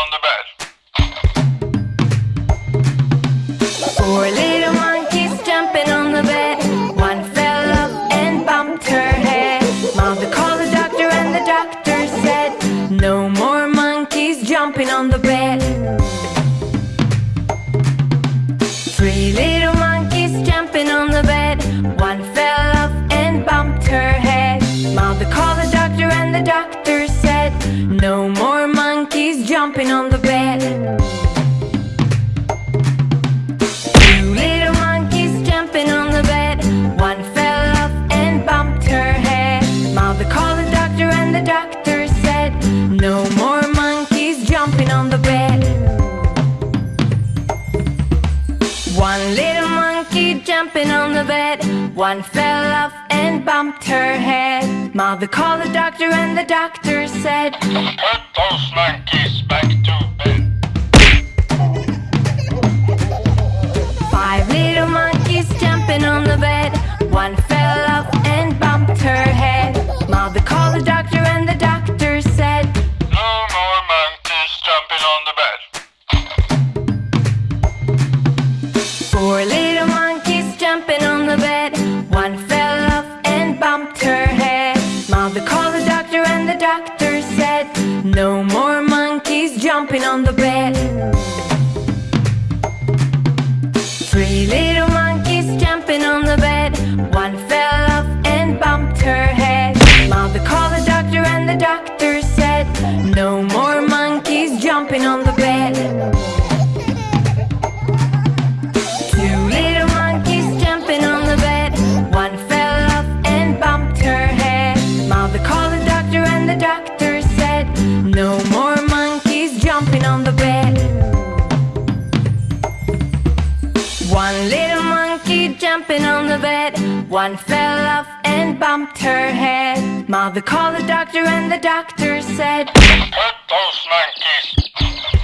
on the bed. Four little monkeys jumping on the bed. One fell off and bumped her head. Mother called the doctor and the doctor said, No more monkeys jumping on the bed. Three little monkeys jumping on the bed. One fell off and bumped her head. Mother called the doctor and the doctor said, No more jumping on the bed. Two little monkeys jumping on the bed. One fell off and bumped her head. Mother called the doctor, and the doctor said, No more monkeys jumping on the bed. One little monkey jumping on the bed. One fell off bumped her head. Mother called the doctor, and the doctor said, Put those monkeys back jumping on the bed. Three little monkeys jumping on the bed. One fell off and bumped her head. Mother called the doctor, and the doctor said, No more monkeys jumping on the bed. Little monkey jumping on the bed. One fell off and bumped her head. Mother called the doctor, and the doctor said, Put those monkeys